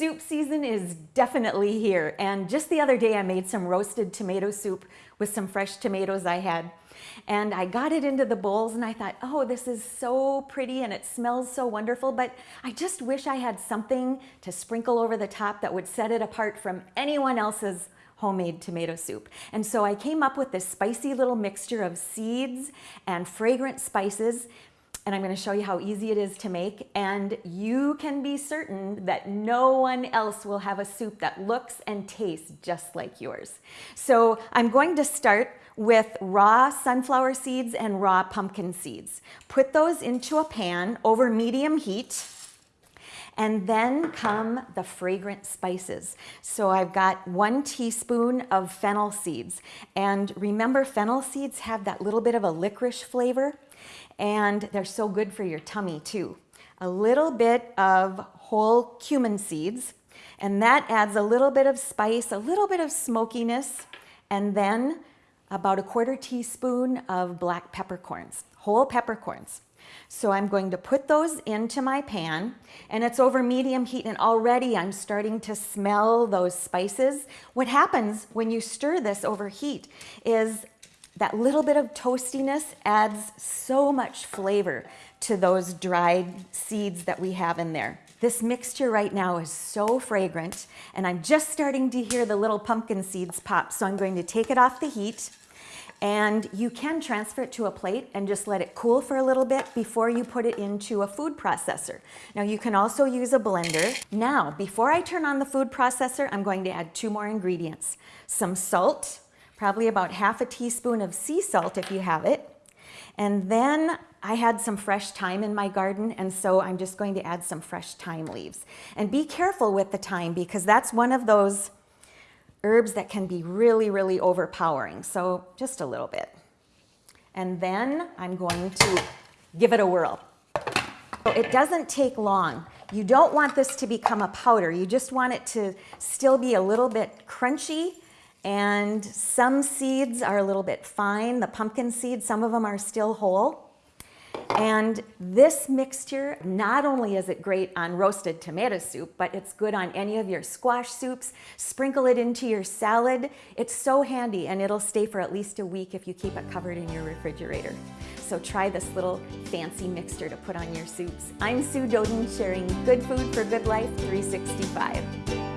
soup season is definitely here. And just the other day I made some roasted tomato soup with some fresh tomatoes I had. And I got it into the bowls and I thought, oh, this is so pretty and it smells so wonderful, but I just wish I had something to sprinkle over the top that would set it apart from anyone else's homemade tomato soup. And so I came up with this spicy little mixture of seeds and fragrant spices and I'm going to show you how easy it is to make and you can be certain that no one else will have a soup that looks and tastes just like yours. So I'm going to start with raw sunflower seeds and raw pumpkin seeds. Put those into a pan over medium heat and then come the fragrant spices. So I've got one teaspoon of fennel seeds. And remember, fennel seeds have that little bit of a licorice flavor and they're so good for your tummy too. A little bit of whole cumin seeds, and that adds a little bit of spice, a little bit of smokiness, and then about a quarter teaspoon of black peppercorns, whole peppercorns. So I'm going to put those into my pan and it's over medium heat and already I'm starting to smell those spices. What happens when you stir this over heat is that little bit of toastiness adds so much flavor to those dried seeds that we have in there. This mixture right now is so fragrant and I'm just starting to hear the little pumpkin seeds pop. So I'm going to take it off the heat and you can transfer it to a plate and just let it cool for a little bit before you put it into a food processor. Now you can also use a blender. Now, before I turn on the food processor, I'm going to add two more ingredients. Some salt, probably about half a teaspoon of sea salt if you have it. And then I had some fresh thyme in my garden, and so I'm just going to add some fresh thyme leaves. And be careful with the thyme because that's one of those herbs that can be really, really overpowering. So just a little bit. And then I'm going to give it a whirl. It doesn't take long. You don't want this to become a powder. You just want it to still be a little bit crunchy and some seeds are a little bit fine. The pumpkin seeds, some of them are still whole. And this mixture, not only is it great on roasted tomato soup, but it's good on any of your squash soups. Sprinkle it into your salad. It's so handy and it'll stay for at least a week if you keep it covered in your refrigerator. So try this little fancy mixture to put on your soups. I'm Sue Doeden sharing good food for good life 365.